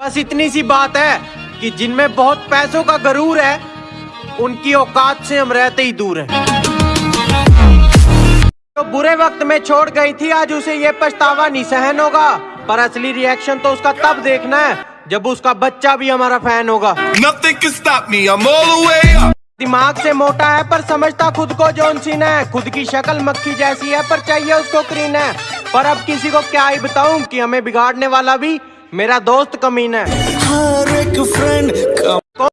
बस इतनी सी बात है कि जिनमें बहुत पैसों का गरूर है उनकी औकात से हम रहते ही दूर हैं। तो बुरे वक्त में छोड़ गई थी आज उसे ये पछतावा नहीं सहन होगा। पर असली रिएक्शन तो उसका तब देखना है जब उसका बच्चा भी हमारा फ़ैन होगा. दिमाग से मोटा है पर समझता खुद को जॉन सीना है। खुद की शक्ल मक्खी जैसी है पर चाहिए उसको क्रीन है। पर अब किसी को क्या ही बताऊँ कि हमें बिगाड़ने वाला भी मेरा दोस्त कमीन है। हर एक